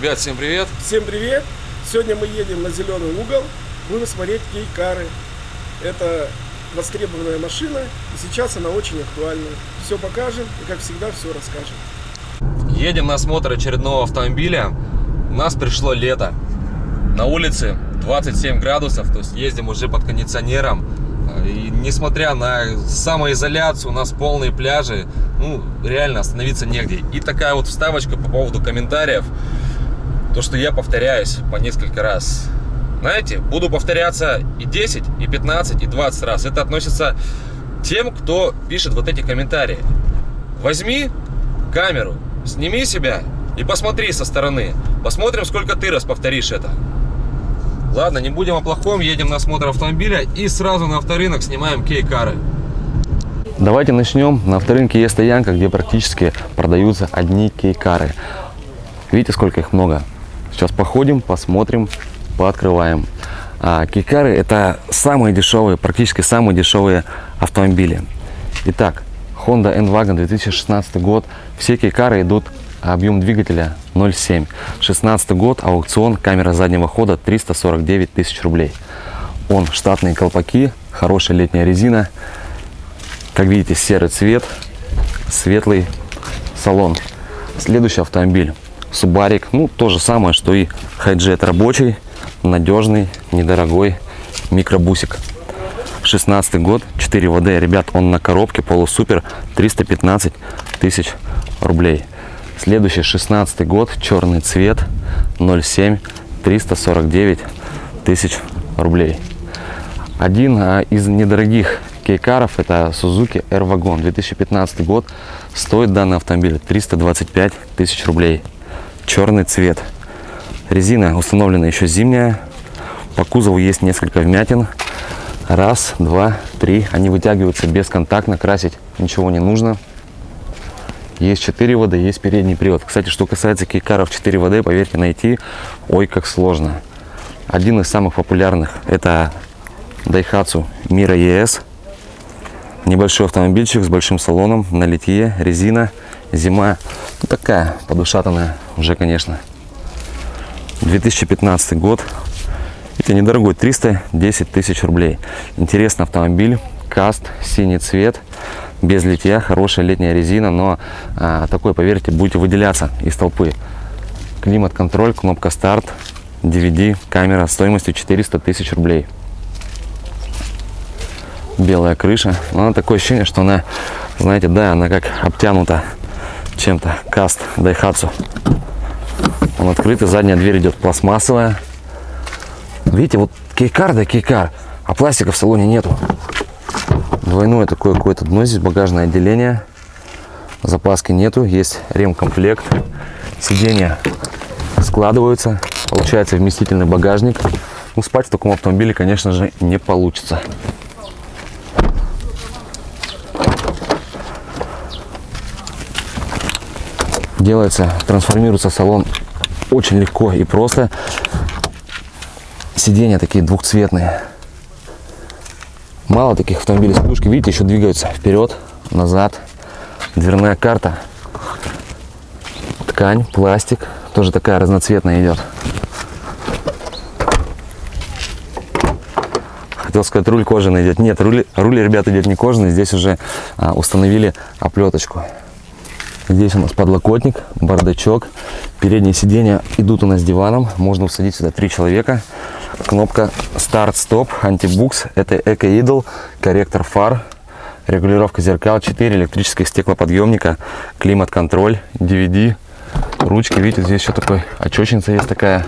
Ребят, всем привет! Всем привет! Сегодня мы едем на зеленый угол, будем смотреть кейкары. Это востребованная машина, и сейчас она очень актуальна. Все покажем и, как всегда, все расскажем. Едем на осмотр очередного автомобиля. У нас пришло лето. На улице 27 градусов, то есть ездим уже под кондиционером. И несмотря на самоизоляцию, у нас полные пляжи, ну, реально остановиться негде. И такая вот вставочка по поводу комментариев. То, что я повторяюсь по несколько раз. Знаете, буду повторяться и 10, и 15, и 20 раз. Это относится тем, кто пишет вот эти комментарии. Возьми камеру, сними себя и посмотри со стороны. Посмотрим, сколько ты раз повторишь это. Ладно, не будем о плохом, едем на осмотр автомобиля и сразу на авторынок снимаем кей-кары. Давайте начнем. На авторынке есть стоянка, где практически продаются одни кей-кары. Видите, сколько их много? Сейчас походим, посмотрим, пооткрываем. А, кей-кары это самые дешевые, практически самые дешевые автомобили. Итак, Honda N-Wagon 2016 год. Все кей-кары идут объем двигателя 0,7. 16 год, аукцион, камера заднего хода 349 тысяч рублей. Он штатные колпаки, хорошая летняя резина. Как видите, серый цвет, светлый салон. Следующий автомобиль Субарик. Ну, то же самое, что и хайджет рабочий, надежный, недорогой микробусик. 16 год, 4 ВД. Ребят, он на коробке полусупер, 315 тысяч рублей. Следующий 16 год, черный цвет, 0,7, 349 тысяч рублей. Один а, из недорогих кейкаров это Suzuki R-Wagon 2015 год. Стоит данный автомобиль 325 тысяч рублей. Черный цвет. Резина установлена еще зимняя. По кузову есть несколько вмятин. Раз, два, три. Они вытягиваются бесконтактно, красить ничего не нужно. Есть 4 воды, есть передний привод. Кстати, что касается кейкаров 4 воды, поверьте, найти ой как сложно. Один из самых популярных это Daihatsu Mira ES. Небольшой автомобильчик с большим салоном, на литье, резина, зима. Ну, такая подушатанная уже, конечно. 2015 год. Это недорогой, 310 тысяч рублей. Интересный автомобиль, каст, синий цвет без литья, хорошая летняя резина, но а, такой, поверьте, будете выделяться из толпы. Климат-контроль, кнопка старт, DVD, камера стоимостью 400 тысяч рублей. Белая крыша, но она такое ощущение, что она, знаете, да, она как обтянута чем-то. Каст Daihatsu. Он открытый, задняя дверь идет пластмассовая. Видите, вот кейкар да кейкар, а пластика в салоне нету. Двойное такое какое-то дно, здесь багажное отделение. Запаски нету, есть ремкомплект. Сиденья складываются, получается вместительный багажник. Ну, спать в таком автомобиле, конечно же, не получится. Делается, трансформируется салон очень легко и просто. Сиденья такие двухцветные. Мало таких автомобилей с подушкой. Видите, еще двигаются вперед, назад. Дверная карта. Ткань, пластик. Тоже такая разноцветная идет. Хотел сказать, руль кожаный идет. Нет, руль, руль ребят, идет не кожаный. Здесь уже а, установили оплеточку. Здесь у нас подлокотник, бардачок. Передние сиденья идут у нас диваном. Можно усадить сюда три человека кнопка старт-стоп, антибукс, это эко-идол, корректор фар, регулировка зеркал, 4 электрических стеклоподъемника, климат-контроль, DVD, ручки, видите, здесь еще такой очечница есть такая,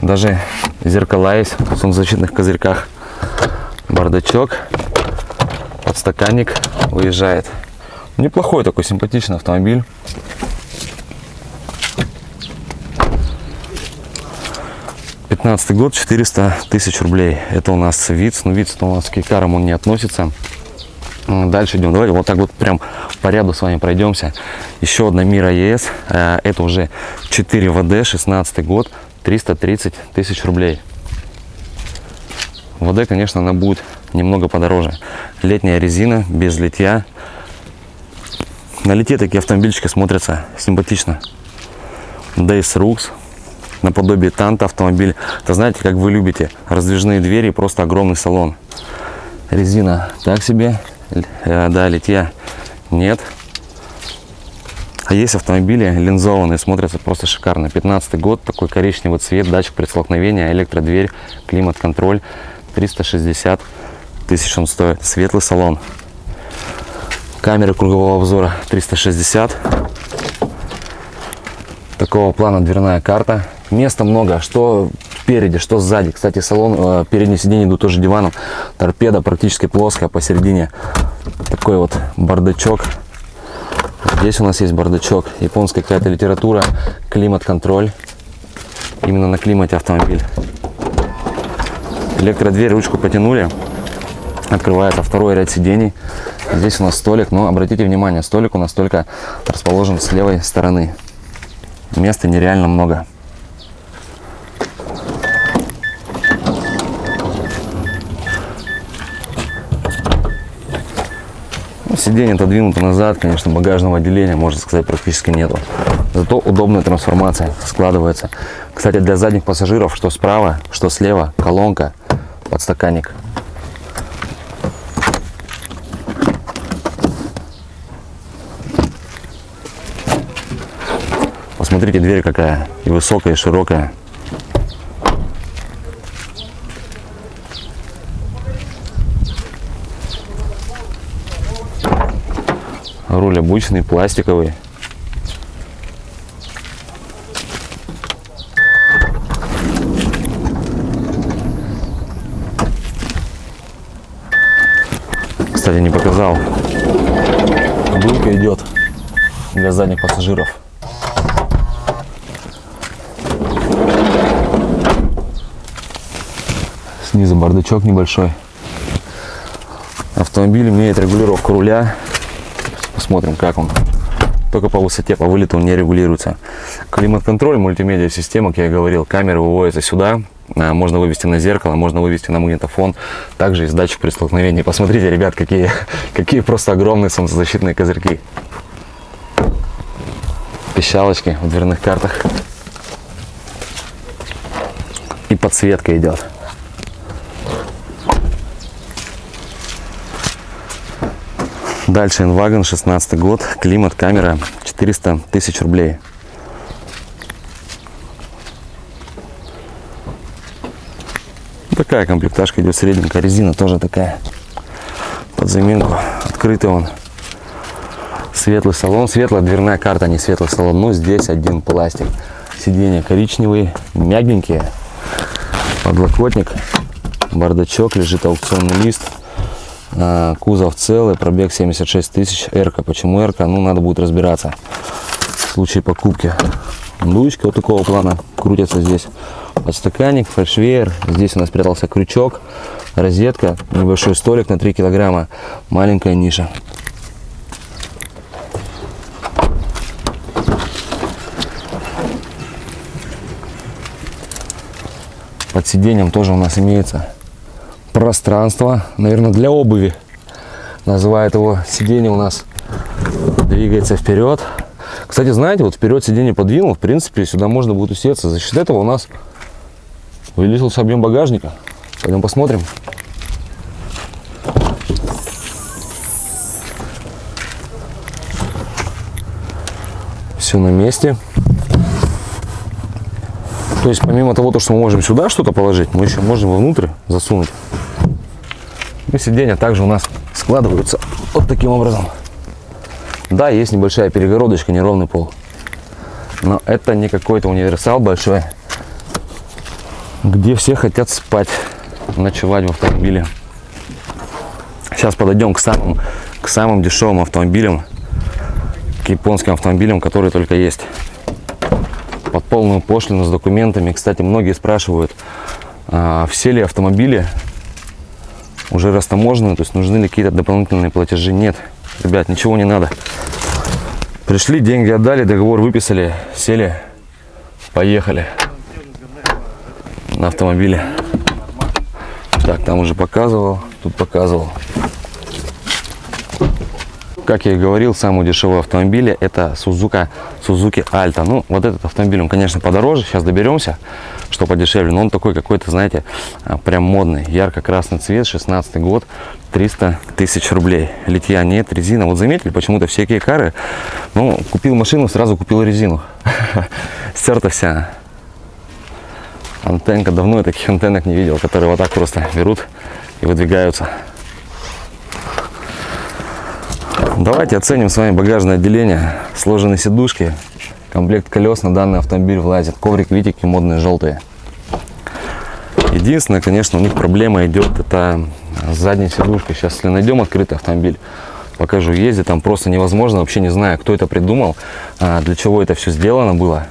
даже зеркала есть в солнцезащитных козырьках, бардачок, подстаканник выезжает. Неплохой такой симпатичный автомобиль. 15 год 400 тысяч рублей. Это у нас ВИЦ но ВИЦ у нас к Икарам он не относится. Дальше идем. Давайте вот так вот прям по ряду с вами пройдемся. Еще одна мира ЕС э, это уже 4 ВД 16 год 330 тысяч рублей. ВД конечно она будет немного подороже. Летняя резина без литья на лите такие автомобильчики смотрятся симпатично Days Rux. Наподобие Танта автомобиль. Это знаете, как вы любите. Раздвижные двери, просто огромный салон. Резина так себе. Э, Да, литья нет. А есть автомобили линзованные, смотрятся просто шикарно. 15 год, такой коричневый цвет, датчик предстолкновения, электродверь, климат-контроль. 360 тысяч он стоит. Светлый салон. Камеры кругового обзора 360. Такого плана дверная карта. Места много, что спереди, что сзади. Кстати, салон, э, переднее сиденье идут тоже диваном. Торпеда практически плоская посередине. Такой вот бардачок. Здесь у нас есть бардачок. Японская какая-то литература. Климат-контроль. Именно на климате автомобиль. Электродверь, ручку потянули. Открывается второй ряд сидений. Здесь у нас столик, но обратите внимание, столик у нас только расположен с левой стороны. Места нереально много. Ну, сиденье отодвинуто назад, конечно, багажного отделения, можно сказать, практически нету. Зато удобная трансформация складывается. Кстати, для задних пассажиров, что справа, что слева, колонка, подстаканник. Посмотрите, дверь какая, и высокая, и широкая. Руль обычный, пластиковый. Кстати, не показал. Дулка идет для задних пассажиров. Снизу бардачок небольшой. Автомобиль имеет регулировку руля. Посмотрим, как он. Только по высоте, по вылету он не регулируется. Климат-контроль, мультимедиа система, как я говорил, камеры выводятся сюда. А, Можно вывести на зеркало, можно вывести на магнитофон. Также есть датчик при столкновении. Посмотрите, ребят, какие, какие просто огромные солнцезащитные козырьки. Пищалочки в дверных картах. И подсветка идет. Дальше Инваген, 16 год, климат, камера, 400 тысяч рублей. Такая комплектажка идет средненькая, резина тоже такая, под заминку, открытый он. Светлый салон, светлая дверная карта, а не светлый салон, но здесь один пластик. Сиденья коричневые, мягенькие, подлокотник, бардачок, лежит аукционный лист. А, Кузов целый, пробег 76 тысяч, Эрка. Почему Эрка? Ну, надо будет разбираться в случае покупки. Дуечка вот такого плана крутится здесь. Подстаканник, фальшвейер. Здесь у нас спрятался крючок, розетка, небольшой столик на 3 килограмма, маленькая ниша. Под сиденьем тоже у нас имеется пространство, наверное, для обуви. Называют его сиденье у нас двигается вперед. Кстати, знаете, вот вперед сиденье подвинул, в принципе, сюда можно будет усеться. За счет этого у нас увеличился объем багажника. Пойдем посмотрим. Все на месте. То есть, помимо того, то, что мы можем сюда что-то положить, мы еще можем вовнутрь засунуть. И сиденья также у нас складываются вот таким образом. Да, есть небольшая перегородочка, неровный пол. Но это не какой-то универсал большой, где все хотят спать, ночевать в автомобиле. Сейчас подойдем к самым, к самым дешевым автомобилям, к японским автомобилям, которые только есть. Под полную пошлину с документами. Кстати, многие спрашивают, а, все ли автомобили уже растаможены, то есть нужны ли какие-то дополнительные платежи. Нет, ребят, ничего не надо. Пришли, деньги отдали, договор выписали, сели, поехали на автомобиле. Так, там уже показывал, тут показывал. Как я и говорил, самый дешевый автомобиль это Suzuka, Suzuki Alta. Ну, вот этот автомобиль, он, конечно, подороже, сейчас доберемся, что подешевле, но он такой какой-то, знаете, а, прям модный, ярко-красный цвет, 16 год, 300 тысяч рублей. Литья нет, резина. Вот заметили, почему-то все кейкары, ну, купил машину, сразу купил резину. Стерта вся. Антенка, давно я таких антеннок не видел, которые вот так просто берут и выдвигаются. Давайте оценим с вами багажное отделение, сложенные сидушки, комплект колес на данный автомобиль влазит, коврик, витики модные желтые. Единственное, конечно, у них проблема идет, это задняя сидушка. Сейчас, если найдем открытый автомобиль, покажу, ездить там просто невозможно, вообще не знаю, кто это придумал, а, для чего это все сделано было.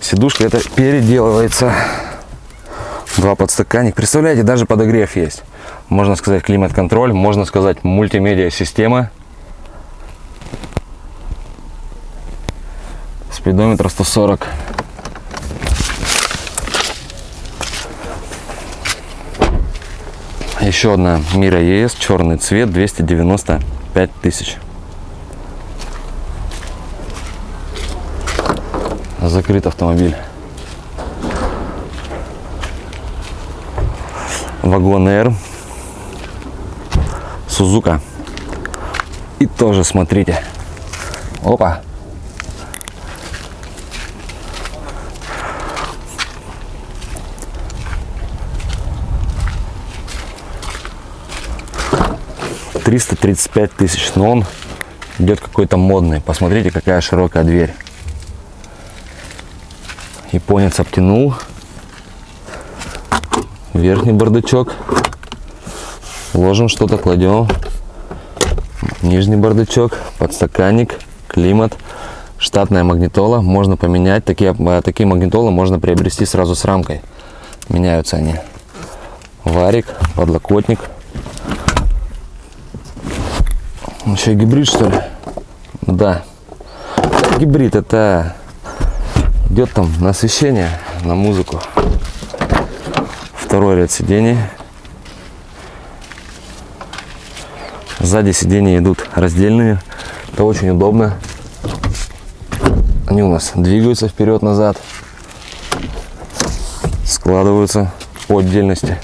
Сидушка это переделывается. Два подстаканник. Представляете, даже подогрев есть. Можно сказать климат-контроль, можно сказать мультимедиа-система. Спидометр 140. Еще одна Мира ЕС, черный цвет, 295 тысяч. Закрыт автомобиль. Вагон R. Сузука. И тоже смотрите. Опа. Триста тридцать пять тысяч, но он идет какой-то модный. Посмотрите, какая широкая дверь. Японец обтянул. Верхний бардачок. Ложим что-то, кладем. Нижний бардачок, подстаканник, климат, штатная магнитола. Можно поменять. Такие, э, такие магнитолы можно приобрести сразу с рамкой. Меняются они. Варик, подлокотник. Еще гибрид, что ли? Да. Гибрид это идет там на освещение, на музыку. Второй ряд сидений. Сзади сиденья идут раздельные. Это очень удобно. Они у нас двигаются вперед-назад. Складываются по отдельности.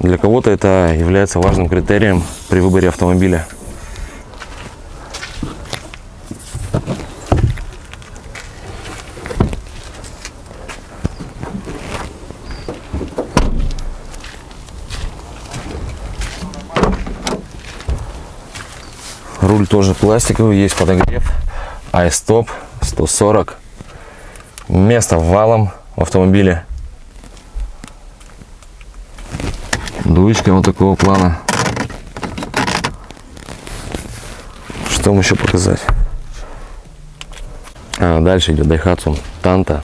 Для кого-то это является важным критерием при выборе автомобиля. Руль тоже пластиковый, есть подогрев. iStop 140. Место валом в автомобиле. Дуечка вот такого плана. Что еще показать? А, дальше идет Daihatsu Tanto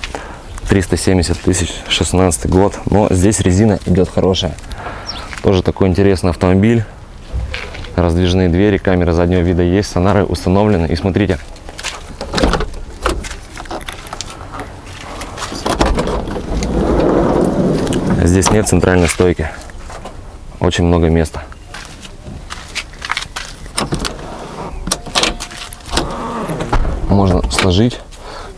370 тысяч, 16 год. Но здесь резина идет хорошая. Тоже такой интересный автомобиль раздвижные двери, камера заднего вида есть, сонары установлены. И смотрите, здесь нет центральной стойки, очень много места. Можно сложить,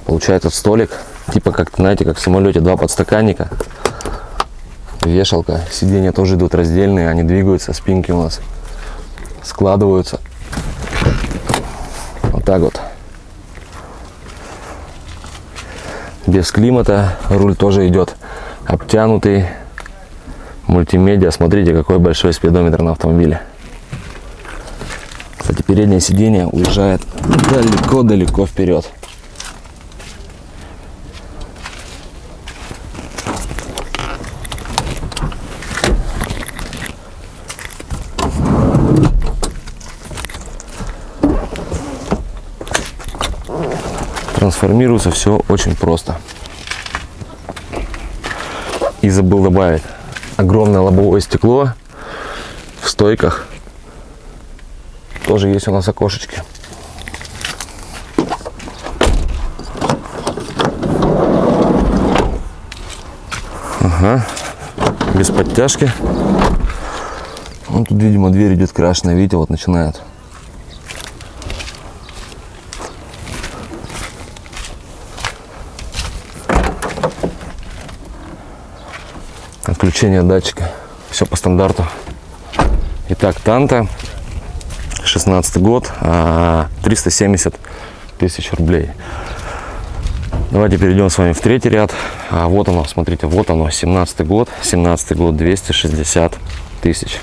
получается столик, типа как, знаете, как в самолете, два подстаканника, вешалка, сиденья тоже идут раздельные, они двигаются, спинки у нас складываются. Вот так вот. Без климата руль тоже идет обтянутый. Мультимедиа. Смотрите, какой большой спидометр на автомобиле. Переднее сиденье уезжает далеко-далеко вперед. трансформируется все очень просто. И забыл добавить огромное лобовое стекло в стойках. Тоже есть у нас окошечки. Ага. Без подтяжки. Ну, тут, видимо, дверь идет крашеная. Видите, вот начинает. Отключение датчика. Все по стандарту. Итак, танта 16 год, а, 370 тысяч рублей. Давайте перейдем с вами в третий ряд. А вот оно, смотрите, вот оно, 17 год, 17 год, 260 тысяч.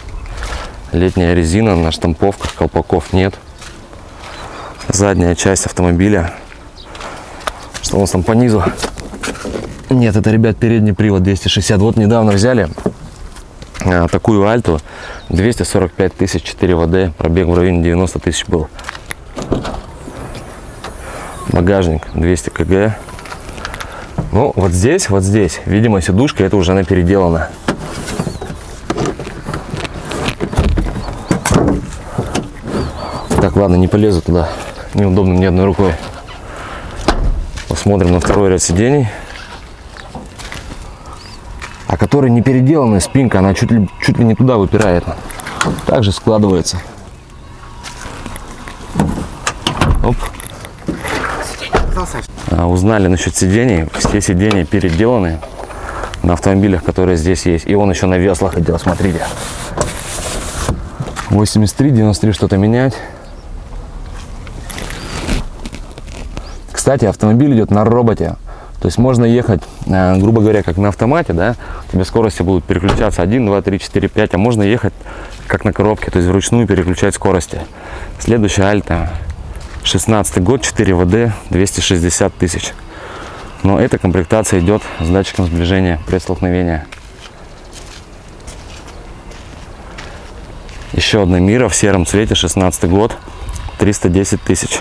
Летняя резина на штамповках, колпаков нет. Задняя часть автомобиля. Что у нас там по низу? Нет, это, ребят, передний привод 260. Вот недавно взяли а, такую альту 245 тысяч 4 ВД пробег в районе 90 тысяч был. Багажник 200 кг. Ну вот здесь вот здесь видимо сидушка это уже она переделана. Так ладно не полезу туда. Неудобно мне одной рукой. Посмотрим на второй ряд сидений который не переделанная спинка она чуть ли чуть ли не туда выпирает. Также складывается. Оп. А, узнали насчет сидений. Все сиденья переделаны на автомобилях которые здесь есть. И он еще на веслах идет смотрите. 83 93 что-то менять. Кстати автомобиль идет на роботе то есть можно ехать, э, грубо говоря, как на автомате, да, у тебя скорости будут переключаться 1, 2, 3, 4, 5, а можно ехать как на коробке, то есть вручную переключать скорости. Следующая Альта, 16 год, 4 ВД, 260 тысяч. Но эта комплектация идет с датчиком сближения при столкновении. Еще одна Мира в сером цвете, 16 год, 310 тысяч.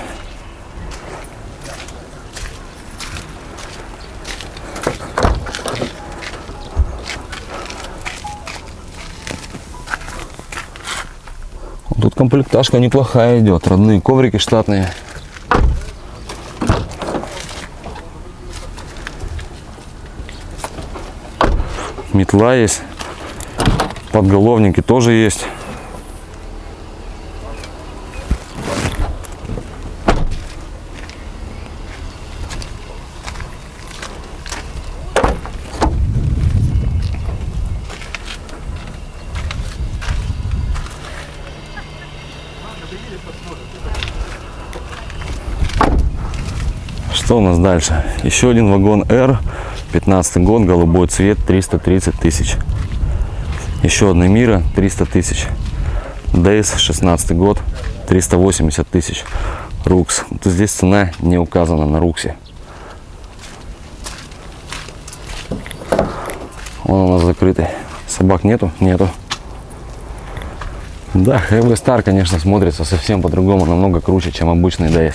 Тут комплектажка неплохая идет. Родные коврики штатные. Метла есть. Подголовники тоже есть. Что у нас дальше? Еще один вагон R, 15 год, голубой цвет, 330 тысяч. Еще одна Мира, 300 тысяч. Дейс, 16 год, 380 тысяч. Рукс. Здесь цена не указана на Руксе. Он у нас закрытый. Собак нету? Нету. Да, HB Star, конечно, смотрится совсем по-другому, намного круче, чем обычный DS.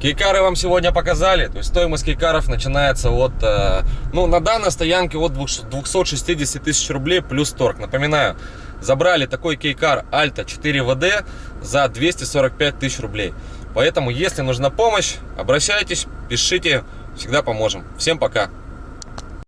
Кейкары вам сегодня показали, то есть стоимость кейкаров начинается от, э, ну, на данной стоянке от 260 тысяч рублей плюс торг. Напоминаю, забрали такой кейкар Альта 4 ВД за 245 тысяч рублей. Поэтому, если нужна помощь, обращайтесь, пишите, всегда поможем. Всем пока!